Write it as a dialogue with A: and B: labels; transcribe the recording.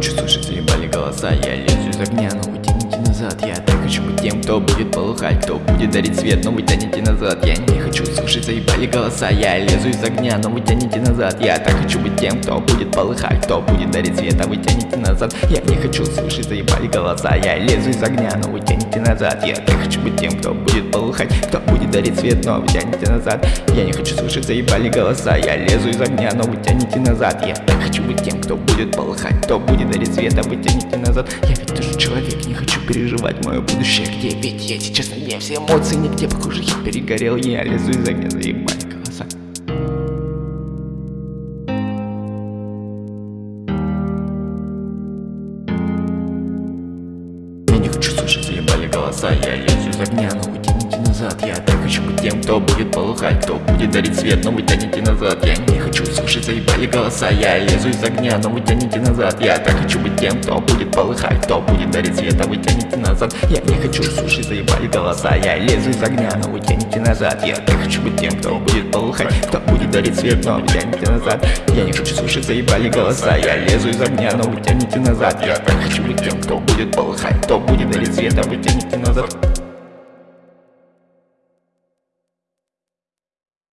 A: Чувствуешь, заебали голоса, я лезу из огня будет дарить свет, но вы тянете назад. Я не хочу слушать, заебали голоса Я лезу из огня, но вы тянете назад. Я так хочу быть тем, кто будет полыхать Кто будет дарить свет, а вы тянете назад. Я не хочу слушать, заебали голоса Я лезу из огня, но вы тянете назад. Я так хочу быть тем, кто будет полыхать Кто будет дарить свет, но вы тянете назад. Я не хочу слушать, заебали голоса Я лезу из огня, но вы тянете назад. Я так хочу быть тем, кто будет полыхать Кто будет дарить свет, а вы тянете назад. Я ведь тоже человек, не хочу переживать мое будущее? Где ведь я сейчас? На дне, все эмоции нигде Похоже, я перегорел, я лезу из огня, заебали голоса Я не хочу слушать, заебали голоса. Я лезу из огня, кто будет полыхать Кто будет дарить свет, но вы тянете назад. Я не хочу слушать, заебали голоса Я лезу из огня, но вы тянете назад. Я так хочу быть тем, кто будет полыхать Кто будет дарить свет, а вы тянете назад. Я не хочу слушать, заебали голоса Я лезу из огня, но вы тянете назад. Я так хочу быть тем, кто будет полыхать Кто будет дарить свет, но вы тянете назад. Я не хочу слушать, заебали голоса Я лезу из огня, но вы тянете назад. Я так хочу быть тем, кто будет полыхать Кто будет дарить свет, а вы тянете назад